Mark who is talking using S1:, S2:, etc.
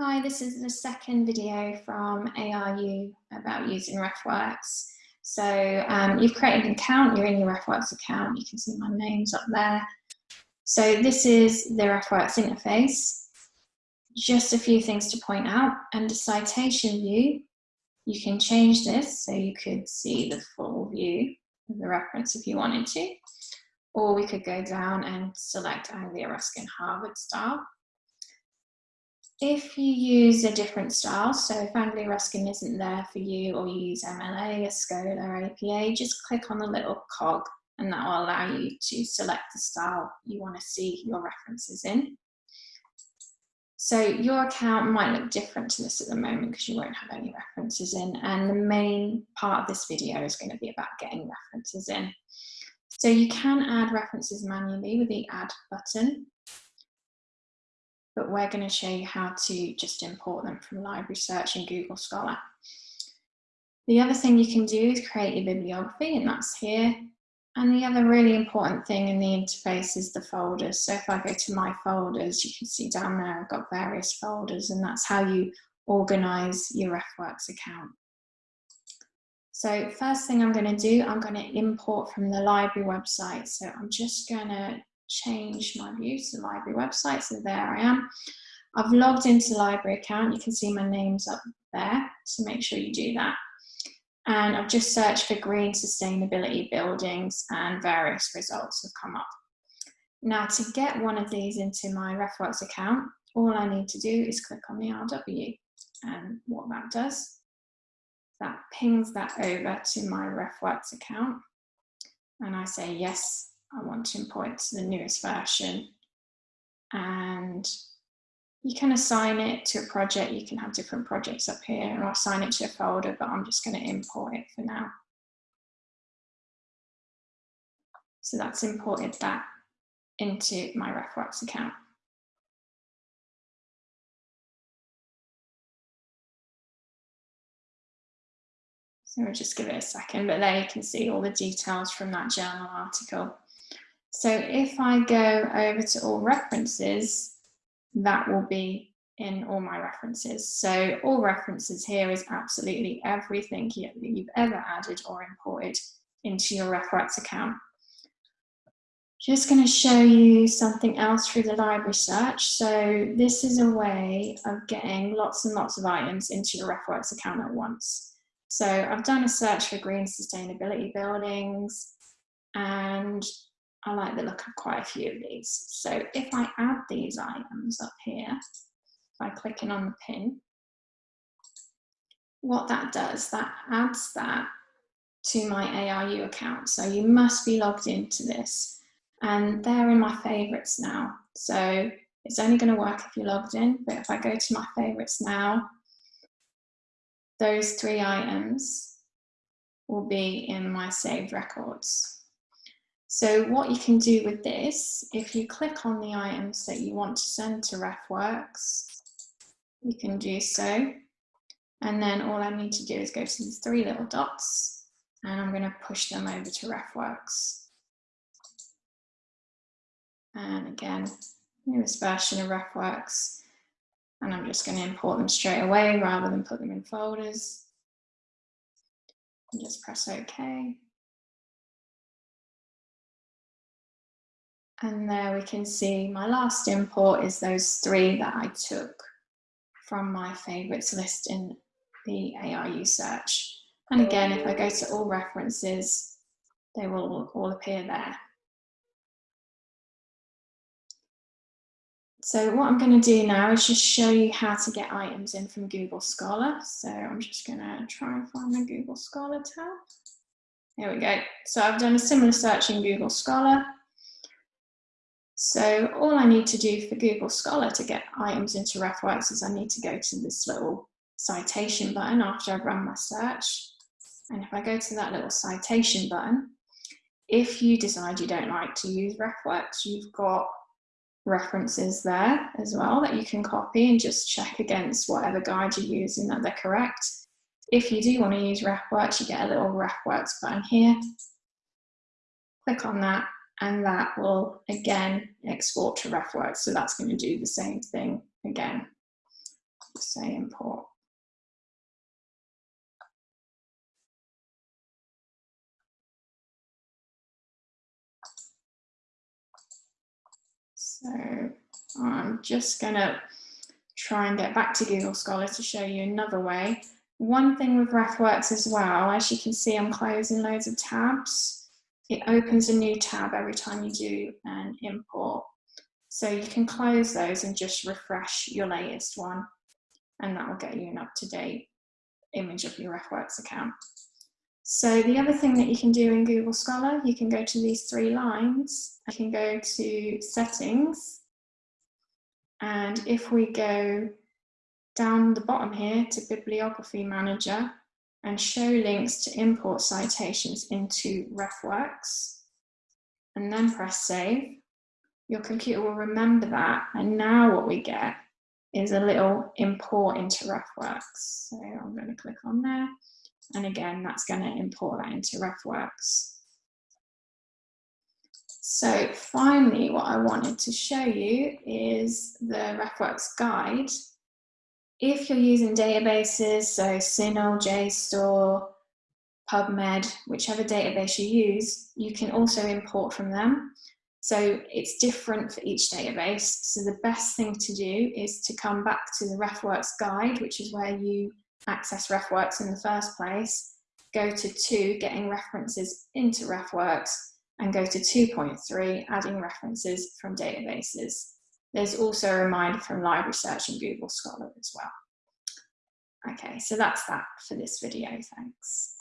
S1: Hi, this is the second video from ARU about using RefWorks. So um, you've created an account, you're in your RefWorks account, you can see my name's up there. So this is the RefWorks interface. Just a few things to point out. Under citation view, you can change this so you could see the full view of the reference if you wanted to. Or we could go down and select Anglia Ruskin Harvard style if you use a different style, so if Anglia Ruskin isn't there for you or you use MLA, OSCOLA, or APA, just click on the little cog and that will allow you to select the style you want to see your references in. So your account might look different to this at the moment because you won't have any references in and the main part of this video is going to be about getting references in. So you can add references manually with the add button but we're going to show you how to just import them from Library Search and Google Scholar. The other thing you can do is create your bibliography and that's here. And the other really important thing in the interface is the folders. So if I go to my folders, you can see down there I've got various folders and that's how you organize your RefWorks account. So first thing I'm going to do, I'm going to import from the library website. So I'm just going to change my view to the library website. So there I am. I've logged into the library account. You can see my name's up there, so make sure you do that. And I've just searched for green sustainability buildings and various results have come up. Now to get one of these into my RefWorks account, all I need to do is click on the RW. And what that does, that pings that over to my RefWorks account. And I say, yes, I want to import to the newest version. And you can assign it to a project. You can have different projects up here and I'll assign it to a folder, but I'm just going to import it for now. So that's imported that into my RefWorks account. So we'll just give it a second, but there you can see all the details from that journal article. So if I go over to all references, that will be in all my references. So all references here is absolutely everything you've ever added or imported into your RefWorks account. Just going to show you something else through the library search. So this is a way of getting lots and lots of items into your RefWorks account at once. So I've done a search for green sustainability buildings and I like the look of quite a few of these. So if I add these items up here, by clicking on the pin, what that does, that adds that to my ARU account. So you must be logged into this and they're in my favorites now. So it's only going to work if you're logged in, but if I go to my favorites now, those three items will be in my saved records. So what you can do with this, if you click on the items that you want to send to RefWorks, you can do so. And then all I need to do is go to these three little dots and I'm going to push them over to RefWorks. And again, newest version of RefWorks. And I'm just going to import them straight away rather than put them in folders. And just press OK. And there we can see my last import is those three that I took from my favorites list in the ARU search. And again, if I go to all references, they will all appear there. So what I'm going to do now is just show you how to get items in from Google Scholar. So I'm just going to try and find my Google Scholar tab. Here we go. So I've done a similar search in Google Scholar. So all I need to do for Google Scholar to get items into RefWorks is I need to go to this little citation button after I've run my search. And if I go to that little citation button, if you decide you don't like to use RefWorks, you've got references there as well that you can copy and just check against whatever guide you're using that they're correct. If you do want to use RefWorks, you get a little RefWorks button here. Click on that and that will again export to RefWorks. So that's going to do the same thing again. say import. So I'm just gonna try and get back to Google Scholar to show you another way. One thing with RefWorks as well, as you can see, I'm closing loads of tabs. It opens a new tab every time you do an import. So you can close those and just refresh your latest one and that will get you an up-to-date image of your RefWorks account. So the other thing that you can do in Google Scholar, you can go to these three lines, you can go to settings, and if we go down the bottom here to bibliography manager and show links to import citations into RefWorks, and then press save, your computer will remember that. And now what we get is a little import into RefWorks. So I'm going to click on there. And again, that's going to import that into RefWorks. So finally, what I wanted to show you is the RefWorks guide. If you're using databases, so CINAHL, JSTOR, PubMed, whichever database you use, you can also import from them. So it's different for each database. So the best thing to do is to come back to the RefWorks guide, which is where you access RefWorks in the first place, go to two, getting references into RefWorks, and go to 2.3, adding references from databases. There's also a reminder from Library Search and Google Scholar as well. Okay, so that's that for this video, thanks.